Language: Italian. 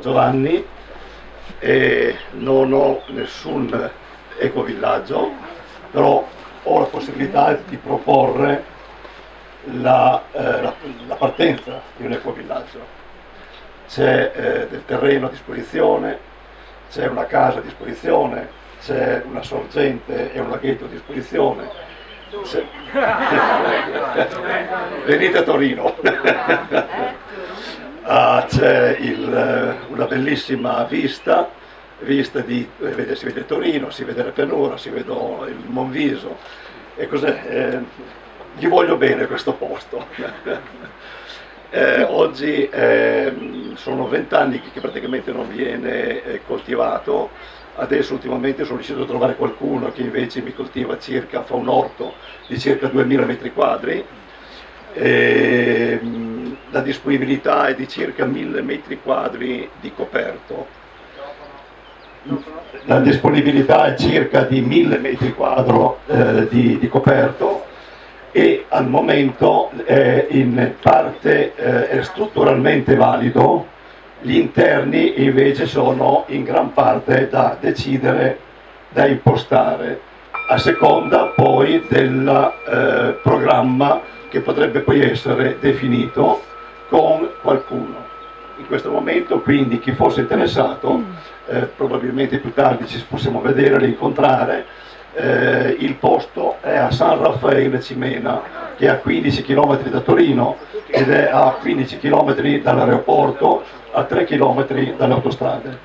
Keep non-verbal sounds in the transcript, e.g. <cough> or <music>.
Giovanni e non ho nessun ecovillaggio, però ho la possibilità di proporre la, eh, la, la partenza di un ecovillaggio. C'è eh, del terreno a disposizione, c'è una casa a disposizione, c'è una sorgente e un laghetto a disposizione. <laughs> Venite a Torino. <laughs> ah, c'è una bellissima vista, vista di, eh, si vede Torino, si vede la pianura, si vede il Monviso e cos'è? Eh, gli voglio bene questo posto. <laughs> eh, oggi eh, sono vent'anni che praticamente non viene eh, coltivato, adesso ultimamente sono riuscito a trovare qualcuno che invece mi coltiva circa, fa un orto di circa 2000 metri quadri, e, la disponibilità è di circa 1000 metri quadri di coperto. La disponibilità è circa di 1000 metri quadri eh, di, di coperto e al momento è in parte eh, è strutturalmente valido, gli interni invece sono in gran parte da decidere, da impostare, a seconda poi del eh, programma che potrebbe poi essere definito con qualcuno. In questo momento quindi chi fosse interessato, eh, probabilmente più tardi ci possiamo vedere, incontrare, eh, il posto è a San Raffaele Cimena, che è a 15 km da Torino ed è a 15 km dall'aeroporto, a 3 km dalle autostrade.